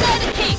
let it keep.